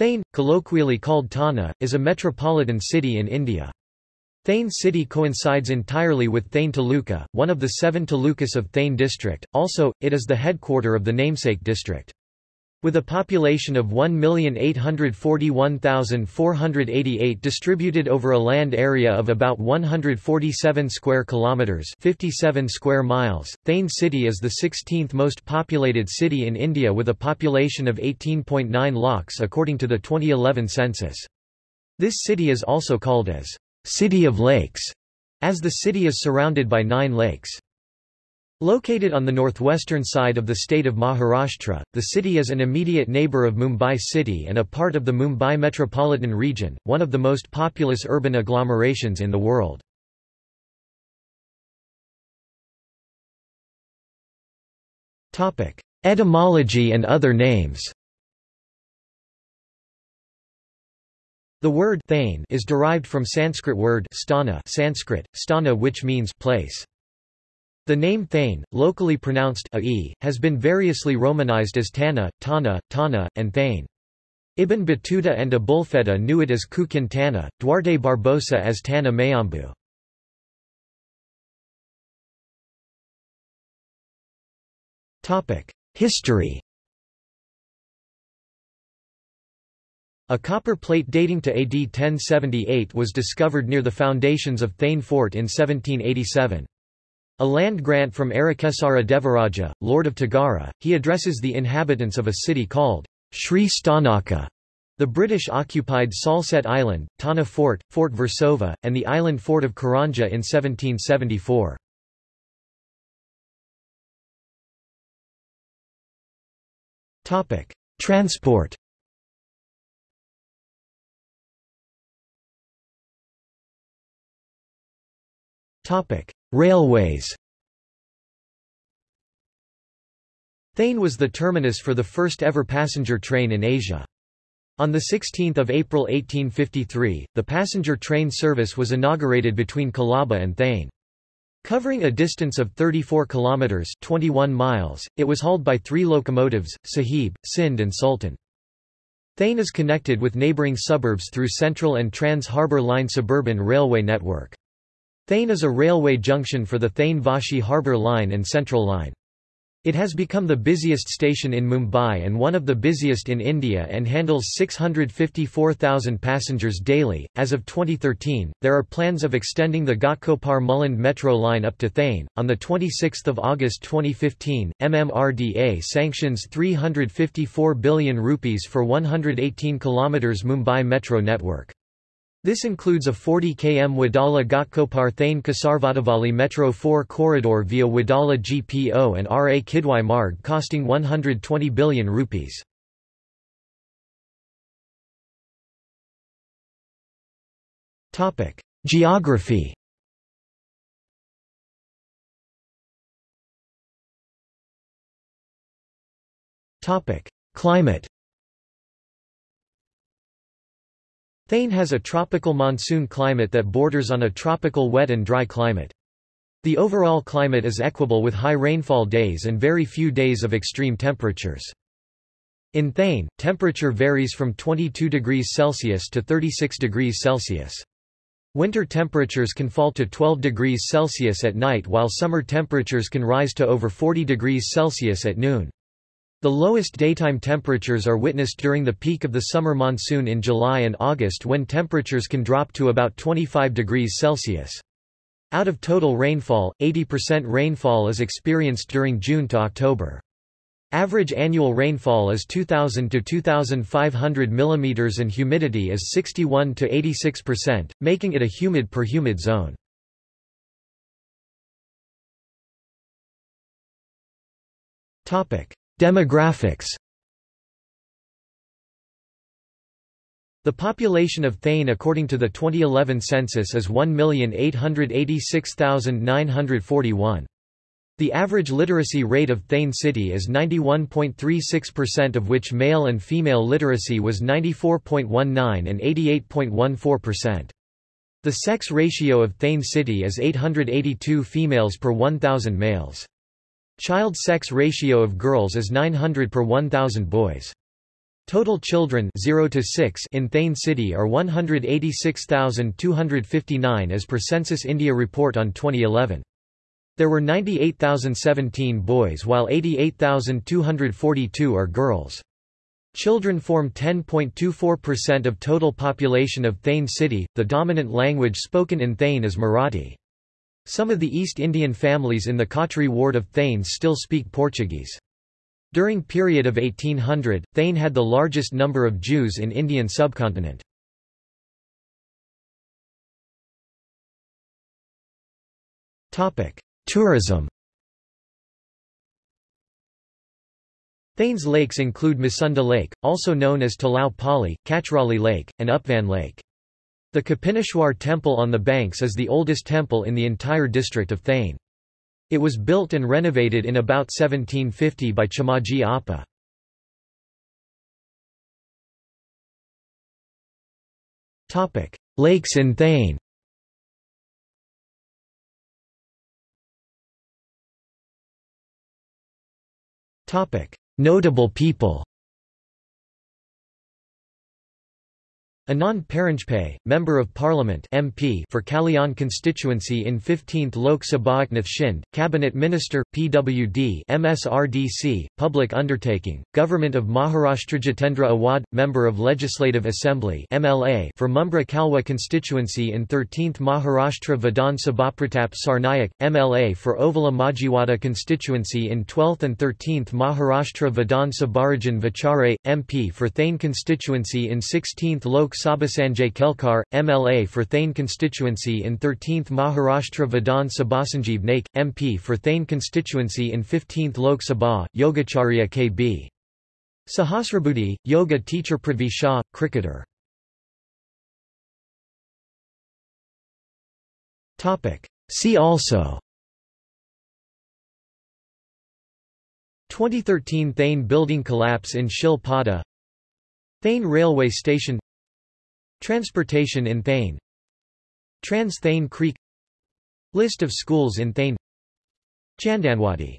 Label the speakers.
Speaker 1: Thane, colloquially called Tana, is a metropolitan city in India. Thane city coincides entirely with Thane Taluka, one of the seven talukas of Thane district, also, it is the headquarter of the namesake district. With a population of 1,841,488 distributed over a land area of about 147 square kilometers, 57 square miles, Thane city is the 16th most populated city in India with a population of 18.9 lakhs according to the 2011 census. This city is also called as City of Lakes, as the city is surrounded by 9 lakes. Located on the northwestern side of the state of Maharashtra, the city is an immediate neighbour of Mumbai city and a part of the Mumbai metropolitan region, one of the most populous urban agglomerations in the world. Etymology and other names The word Thane is derived from Sanskrit word sthana Sanskrit, sthana which means place. The name Thane, locally pronounced a has been variously romanized as Tana, Tana, Tana, and Thane. Ibn Battuta and Abulfeda knew it as Kukin Tana, Duarte Barbosa as Tana Mayambu. History A copper plate dating to AD 1078 was discovered near the foundations of Thane Fort in 1787. A land grant from Arakesara Devaraja, Lord of Tagara, he addresses the inhabitants of a city called Sri Stanaka. The British occupied Salsette Island, Tana Fort, Fort Versova, and the island fort of Karanja in 1774. Transport Railways Thane was the terminus for the first ever passenger train in Asia. On 16 April 1853, the passenger train service was inaugurated between Colaba and Thane. Covering a distance of 34 kilometers (21 miles), it was hauled by three locomotives: Sahib, Sindh and Sultan. Thane is connected with neighbouring suburbs through Central and Trans-Harbour Line suburban railway network. Thane is a railway junction for the Thane-Vashi Harbour Line and Central Line. It has become the busiest station in Mumbai and one of the busiest in India and handles 654,000 passengers daily. As of 2013, there are plans of extending the Ghatkopar Mulund metro line up to Thane. On the 26th of August 2015, MMRDA sanctions 354 billion rupees for 118 kilometers Mumbai metro network. This includes a 40 km Wadala Ghatkopar Thane Kasarvadavali Metro 4 corridor via Wadala GPO and RA Kidwai Marg costing 120 billion rupees. Geography Climate Thane has a tropical monsoon climate that borders on a tropical wet and dry climate. The overall climate is equable with high rainfall days and very few days of extreme temperatures. In Thane, temperature varies from 22 degrees Celsius to 36 degrees Celsius. Winter temperatures can fall to 12 degrees Celsius at night while summer temperatures can rise to over 40 degrees Celsius at noon. The lowest daytime temperatures are witnessed during the peak of the summer monsoon in July and August when temperatures can drop to about 25 degrees Celsius. Out of total rainfall, 80% rainfall is experienced during June to October. Average annual rainfall is 2000 to 2500 mm and humidity is 61 to 86%, making it a humid per humid zone. Topic: Demographics The population of Thane according to the 2011 census is 1,886,941. The average literacy rate of Thane city is 91.36% of which male and female literacy was 94.19 and 88.14%. The sex ratio of Thane city is 882 females per 1,000 males. Child sex ratio of girls is 900 per 1,000 boys. Total children 0 to 6 in Thane City are 186,259 as per Census India report on 2011. There were 98,017 boys while 88,242 are girls. Children form 10.24% of total population of Thane City. The dominant language spoken in Thane is Marathi. Some of the East Indian families in the Khatri ward of Thane still speak Portuguese. During period of 1800, Thane had the largest number of Jews in Indian subcontinent. Tourism Thane's lakes include Masunda Lake, also known as Talau Pali, Kachrali Lake, and Upvan Lake. The Kopineshwar Temple on the banks is the oldest temple in the entire district of Thane. It was built and renovated in about 1750 by Chimaji Appa. Lakes in Thane Notable people Anand Paranjpe, Member of Parliament MP for Kalyan constituency in 15th Lok Sabha Eknath Shinde, Cabinet Minister, PWD MSRDC, Public Undertaking, Government of Maharashtra Jitendra Awad, Member of Legislative Assembly MLA for Mumbra Kalwa constituency in 13th Maharashtra Vidhan Sabha Pratap Sarnaik, MLA for Ovala Majiwada constituency in 12th and 13th Maharashtra Vidhan Sabha Rajan Vichare, MP for Thane constituency in 16th Lok Sabha Kelkar, MLA for Thane constituency in 13th Maharashtra Vidhan Sabha Sanjeev Naik, MP for Thane constituency in 15th Lok Sabha, Yogacharya KB. Sahasrabudhe, yoga teacher Prithvi Shaw, cricketer. See also 2013 Thane building collapse in Shil Pada Thane railway station Transportation in Thane. Trans Thane Creek. List of schools in Thane. Chandanwadi